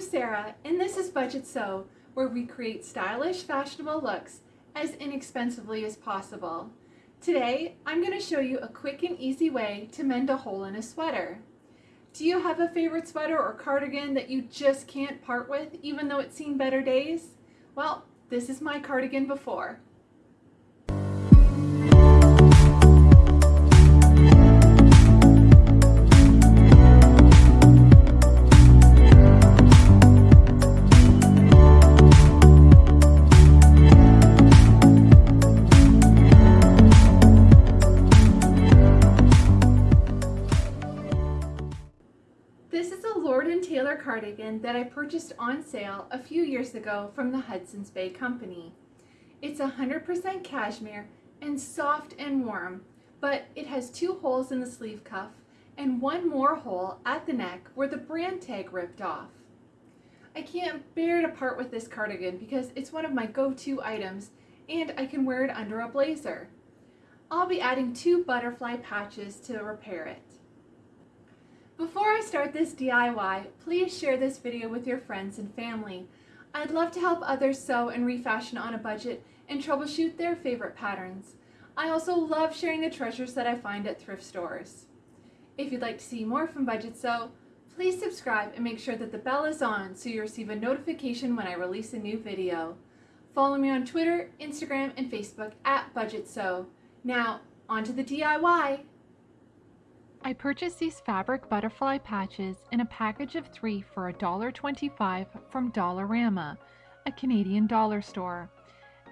Sarah, and this is Budget Sew, where we create stylish, fashionable looks as inexpensively as possible. Today, I'm going to show you a quick and easy way to mend a hole in a sweater. Do you have a favorite sweater or cardigan that you just can't part with, even though it's seen better days? Well, this is my cardigan before. This is a Lord & Taylor cardigan that I purchased on sale a few years ago from the Hudson's Bay Company. It's 100% cashmere and soft and warm, but it has two holes in the sleeve cuff and one more hole at the neck where the brand tag ripped off. I can't bear to part with this cardigan because it's one of my go-to items and I can wear it under a blazer. I'll be adding two butterfly patches to repair it. Before I start this DIY, please share this video with your friends and family. I'd love to help others sew and refashion on a budget and troubleshoot their favorite patterns. I also love sharing the treasures that I find at thrift stores. If you'd like to see more from Budget Sew, please subscribe and make sure that the bell is on so you receive a notification when I release a new video. Follow me on Twitter, Instagram, and Facebook at Budget Sew. Now, on to the DIY! I purchased these fabric butterfly patches in a package of three for $1.25 from Dollarama, a Canadian dollar store.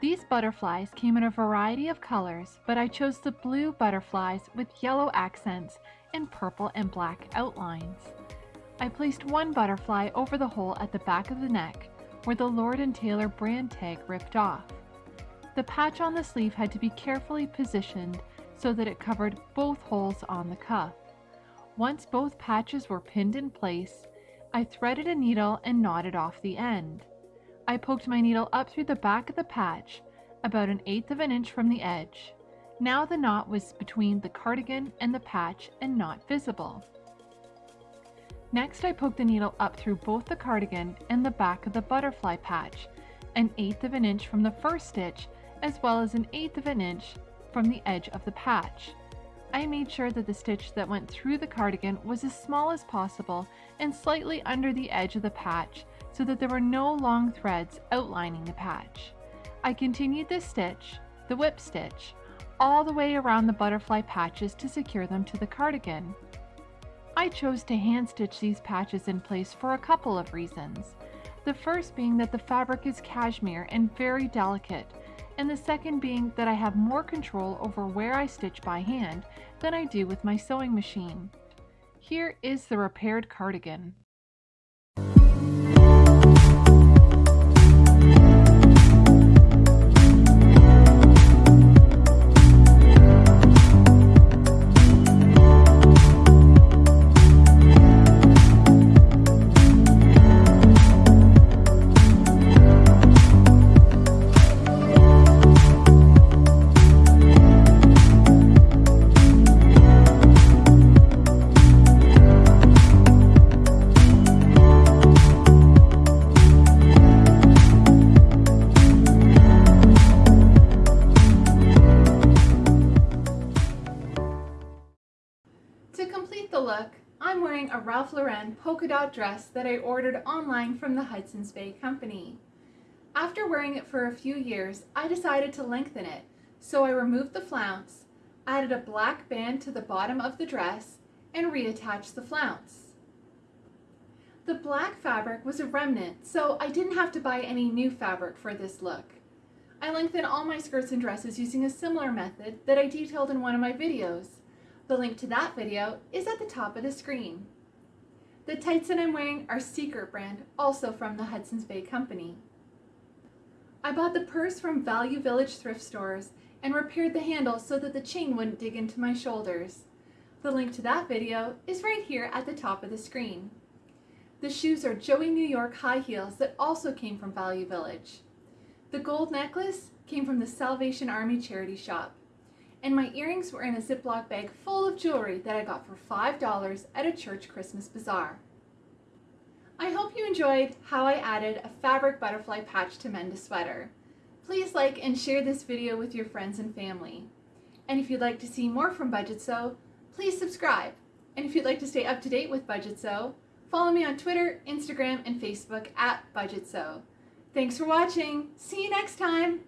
These butterflies came in a variety of colors, but I chose the blue butterflies with yellow accents and purple and black outlines. I placed one butterfly over the hole at the back of the neck, where the Lord & Taylor brand tag ripped off. The patch on the sleeve had to be carefully positioned so that it covered both holes on the cuff. Once both patches were pinned in place, I threaded a needle and knotted off the end. I poked my needle up through the back of the patch, about an eighth of an inch from the edge. Now the knot was between the cardigan and the patch and not visible. Next I poked the needle up through both the cardigan and the back of the butterfly patch, an eighth of an inch from the first stitch as well as an eighth of an inch from the edge of the patch. I made sure that the stitch that went through the cardigan was as small as possible and slightly under the edge of the patch so that there were no long threads outlining the patch. I continued this stitch, the whip stitch, all the way around the butterfly patches to secure them to the cardigan. I chose to hand stitch these patches in place for a couple of reasons. The first being that the fabric is cashmere and very delicate, and the second being that I have more control over where I stitch by hand than I do with my sewing machine. Here is the repaired cardigan. To complete the look, I'm wearing a Ralph Lauren polka dot dress that I ordered online from the Hudson's Bay Company. After wearing it for a few years, I decided to lengthen it, so I removed the flounce, added a black band to the bottom of the dress, and reattached the flounce. The black fabric was a remnant, so I didn't have to buy any new fabric for this look. I lengthen all my skirts and dresses using a similar method that I detailed in one of my videos. The link to that video is at the top of the screen. The tights that I'm wearing are Secret brand, also from the Hudson's Bay Company. I bought the purse from Value Village thrift stores and repaired the handle so that the chain wouldn't dig into my shoulders. The link to that video is right here at the top of the screen. The shoes are Joey New York high heels that also came from Value Village. The gold necklace came from the Salvation Army charity shop and my earrings were in a Ziploc bag full of jewelry that I got for $5 at a church Christmas bazaar. I hope you enjoyed how I added a fabric butterfly patch to mend a sweater. Please like and share this video with your friends and family. And if you'd like to see more from Budget Sew, please subscribe. And if you'd like to stay up to date with Budget Sew, follow me on Twitter, Instagram, and Facebook at Budget Sew. Thanks for watching. See you next time.